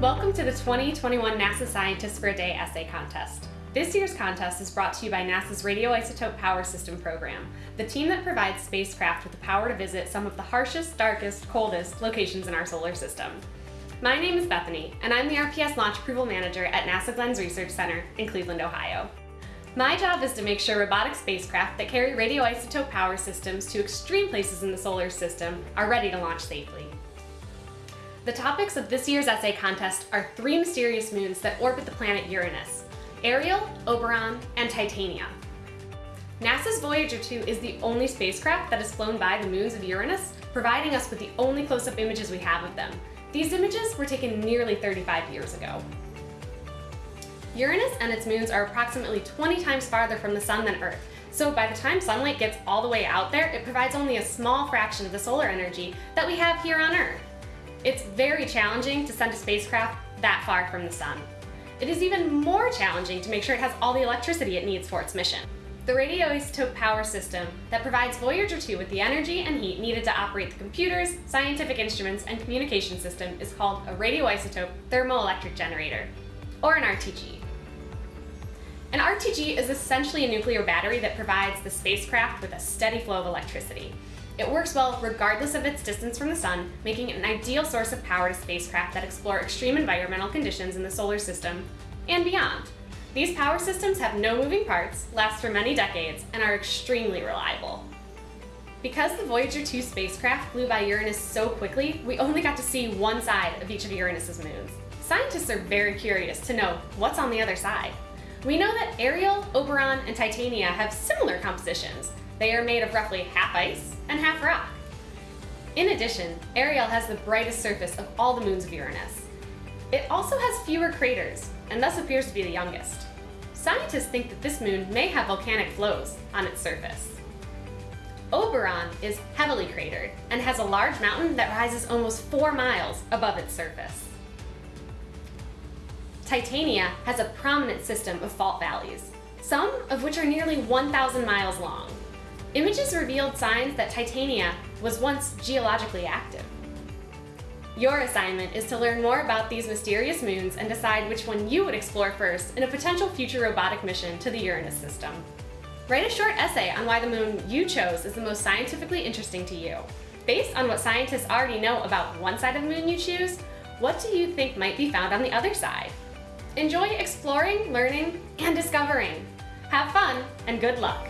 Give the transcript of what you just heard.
Welcome to the 2021 NASA Scientists for a Day essay contest. This year's contest is brought to you by NASA's Radioisotope Power System program, the team that provides spacecraft with the power to visit some of the harshest, darkest, coldest locations in our solar system. My name is Bethany, and I'm the RPS Launch Approval Manager at NASA Glenn's Research Center in Cleveland, Ohio. My job is to make sure robotic spacecraft that carry radioisotope power systems to extreme places in the solar system are ready to launch safely. The topics of this year's essay contest are three mysterious moons that orbit the planet Uranus, Ariel, Oberon, and Titania. NASA's Voyager 2 is the only spacecraft that has flown by the moons of Uranus, providing us with the only close-up images we have of them. These images were taken nearly 35 years ago. Uranus and its moons are approximately 20 times farther from the sun than Earth, so by the time sunlight gets all the way out there, it provides only a small fraction of the solar energy that we have here on Earth. It's very challenging to send a spacecraft that far from the sun. It is even more challenging to make sure it has all the electricity it needs for its mission. The radioisotope power system that provides Voyager 2 with the energy and heat needed to operate the computers, scientific instruments, and communication system is called a radioisotope thermoelectric generator, or an RTG. An RTG is essentially a nuclear battery that provides the spacecraft with a steady flow of electricity. It works well regardless of its distance from the sun, making it an ideal source of power to spacecraft that explore extreme environmental conditions in the solar system and beyond. These power systems have no moving parts, last for many decades, and are extremely reliable. Because the Voyager 2 spacecraft flew by Uranus so quickly, we only got to see one side of each of Uranus's moons. Scientists are very curious to know what's on the other side. We know that Ariel, Oberon, and Titania have similar compositions, they are made of roughly half ice and half rock. In addition, Ariel has the brightest surface of all the moons of Uranus. It also has fewer craters, and thus appears to be the youngest. Scientists think that this moon may have volcanic flows on its surface. Oberon is heavily cratered and has a large mountain that rises almost four miles above its surface. Titania has a prominent system of fault valleys, some of which are nearly 1,000 miles long. Images revealed signs that Titania was once geologically active. Your assignment is to learn more about these mysterious moons and decide which one you would explore first in a potential future robotic mission to the Uranus system. Write a short essay on why the moon you chose is the most scientifically interesting to you. Based on what scientists already know about one side of the moon you choose, what do you think might be found on the other side? Enjoy exploring, learning, and discovering. Have fun, and good luck!